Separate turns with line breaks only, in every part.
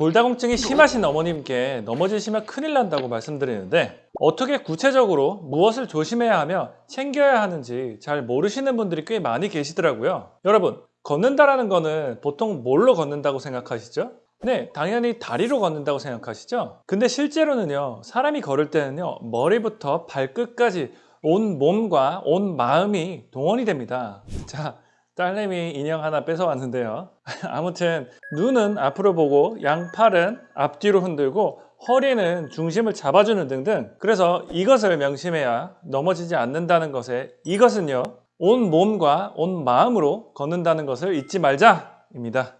골다공증이 심하신 어머님께 넘어지시면 큰일 난다고 말씀드리는데 어떻게 구체적으로 무엇을 조심해야 하며 챙겨야 하는지 잘 모르시는 분들이 꽤 많이 계시더라고요. 여러분, 걷는다라는 거는 보통 뭘로 걷는다고 생각하시죠? 네, 당연히 다리로 걷는다고 생각하시죠? 근데 실제로는요, 사람이 걸을 때는요, 머리부터 발끝까지 온 몸과 온 마음이 동원이 됩니다. 자, 딸내미 인형 하나 뺏어왔는데요. 아무튼 눈은 앞으로 보고 양팔은 앞뒤로 흔들고 허리는 중심을 잡아주는 등등 그래서 이것을 명심해야 넘어지지 않는다는 것에 이것은요 온 몸과 온 마음으로 걷는다는 것을 잊지 말자 입니다.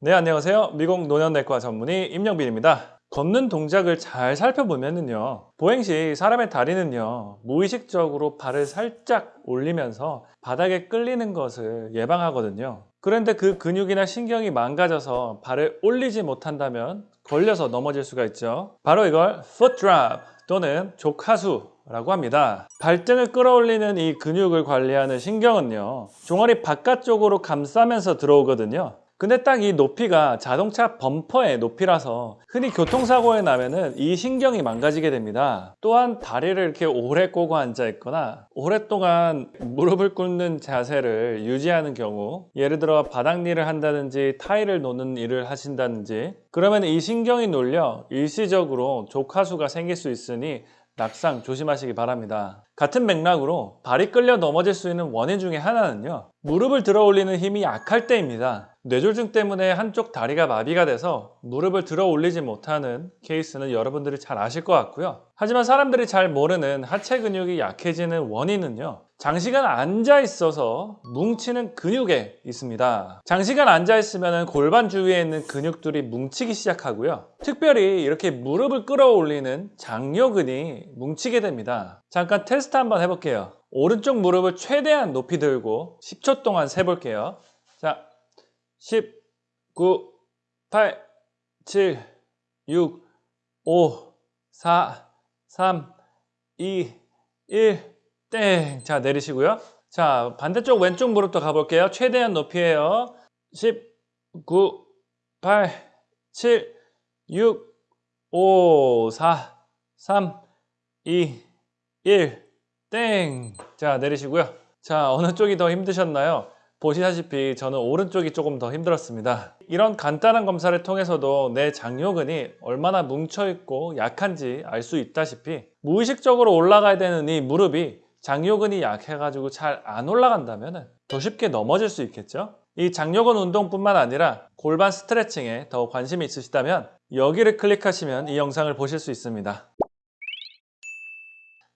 네 안녕하세요 미국 노년내과 전문의 임영빈입니다. 걷는 동작을 잘 살펴보면요 보행 시 사람의 다리는요 무의식적으로 발을 살짝 올리면서 바닥에 끌리는 것을 예방하거든요. 그런데 그 근육이나 신경이 망가져서 발을 올리지 못한다면 걸려서 넘어질 수가 있죠. 바로 이걸 foot drop 또는 족하수 라고 합니다. 발등을 끌어올리는 이 근육을 관리하는 신경은요 종아리 바깥쪽으로 감싸면서 들어오거든요 근데 딱 이 높이가 자동차 범퍼의 높이라서 흔히 교통사고에 나면 은 이 신경이 망가지게 됩니다. 또한 다리를 이렇게 오래 꼬고 앉아 있거나 오랫동안 무릎을 꿇는 자세를 유지하는 경우 예를 들어 바닥 일을 한다든지 타일을 놓는 일을 하신다든지 그러면 이 신경이 눌려 일시적으로 족하수가 생길 수 있으니 낙상 조심하시기 바랍니다. 같은 맥락으로 발이 끌려 넘어질 수 있는 원인 중에 하나는요. 무릎을 들어 올리는 힘이 약할 때입니다. 뇌졸중 때문에 한쪽 다리가 마비가 돼서 무릎을 들어 올리지 못하는 케이스는 여러분들이 잘 아실 것 같고요. 하지만 사람들이 잘 모르는 하체 근육이 약해지는 원인은요. 장시간 앉아 있어서 뭉치는 근육에 있습니다. 장시간 앉아 있으면 골반 주위에 있는 근육들이 뭉치기 시작하고요. 특별히 이렇게 무릎을 끌어올리는 장요근이 뭉치게 됩니다. 잠깐 테스트 한번 해볼게요. 오른쪽 무릎을 최대한 높이 들고 10초 동안 세볼게요. 자, 10, 9, 8, 7, 6, 5, 4, 3, 2, 1, 땡! 자, 내리시고요. 자, 반대쪽 왼쪽 무릎도 가볼게요. 최대한 높이에요. 10, 9, 8, 7, 6, 5, 4, 3, 2, 1, 땡! 자, 내리시고요. 자, 어느 쪽이 더 힘드셨나요? 보시다시피 저는 오른쪽이 조금 더 힘들었습니다. 이런 간단한 검사를 통해서도 내 장요근이 얼마나 뭉쳐있고 약한지 알 수 있다시피 무의식적으로 올라가야 되는 이 무릎이 장요근이 약해가지고 잘 안 올라간다면 더 쉽게 넘어질 수 있겠죠? 이 장요근 운동뿐만 아니라 골반 스트레칭에 더 관심이 있으시다면 여기를 클릭하시면 이 영상을 보실 수 있습니다.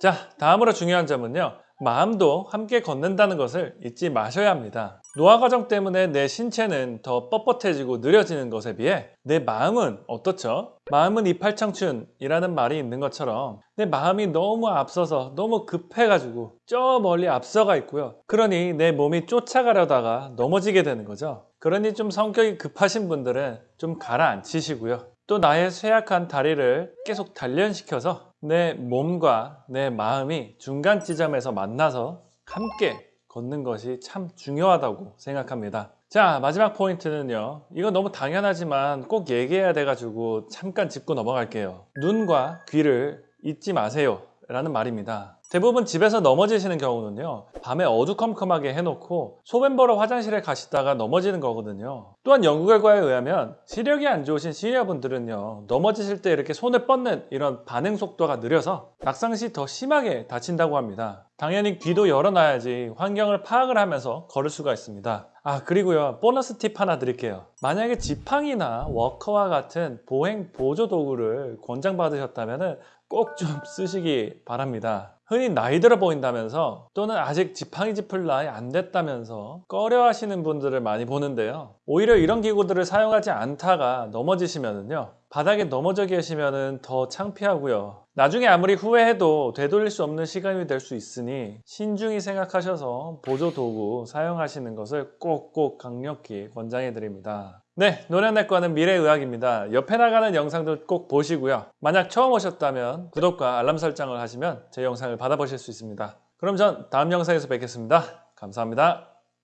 자, 다음으로 중요한 점은요. 마음도 함께 걷는다는 것을 잊지 마셔야 합니다. 노화 과정 때문에 내 신체는 더 뻣뻣해지고 느려지는 것에 비해 내 마음은 어떻죠? 마음은 이팔청춘이라는 말이 있는 것처럼 내 마음이 너무 앞서서 너무 급해가지고 저 멀리 앞서가 있고요. 그러니 내 몸이 쫓아가려다가 넘어지게 되는 거죠. 그러니 좀 성격이 급하신 분들은 좀 가라앉히시고요. 또 나의 쇠약한 다리를 계속 단련시켜서 내 몸과 내 마음이 중간 지점에서 만나서 함께 걷는 것이 참 중요하다고 생각합니다. 자 마지막 포인트는요. 이거 너무 당연하지만 꼭 얘기해야 돼가지고 잠깐 짚고 넘어갈게요. 눈과 귀를 잊지 마세요 라는 말입니다. 대부분 집에서 넘어지시는 경우는요 밤에 어두컴컴하게 해놓고 소변 보러 화장실에 가시다가 넘어지는 거거든요. 또한 연구 결과에 의하면 시력이 안 좋으신 시니어분들은요 넘어지실 때 이렇게 손을 뻗는 이런 반응 속도가 느려서 낙상 시 더 심하게 다친다고 합니다. 당연히 귀도 열어놔야지 환경을 파악을 하면서 걸을 수가 있습니다. 아 그리고요 보너스 팁 하나 드릴게요. 만약에 지팡이나 워커와 같은 보행 보조 도구를 권장받으셨다면 꼭 좀 쓰시기 바랍니다. 흔히 나이 들어 보인다면서 또는 아직 지팡이 짚을 나이 안 됐다면서 꺼려 하시는 분들을 많이 보는데요 오히려 이런 기구들을 사용하지 않다가 넘어지시면요 바닥에 넘어져 계시면 더 창피하고요 나중에 아무리 후회해도 되돌릴 수 없는 시간이 될 수 있으니 신중히 생각하셔서 보조 도구 사용하시는 것을 꼭꼭 강력히 권장해 드립니다 네, 노년내과는 미래의학입니다. 옆에 나가는 영상들 꼭 보시고요. 만약 처음 오셨다면 구독과 알람 설정을 하시면 제 영상을 받아보실 수 있습니다. 그럼 전 다음 영상에서 뵙겠습니다. 감사합니다.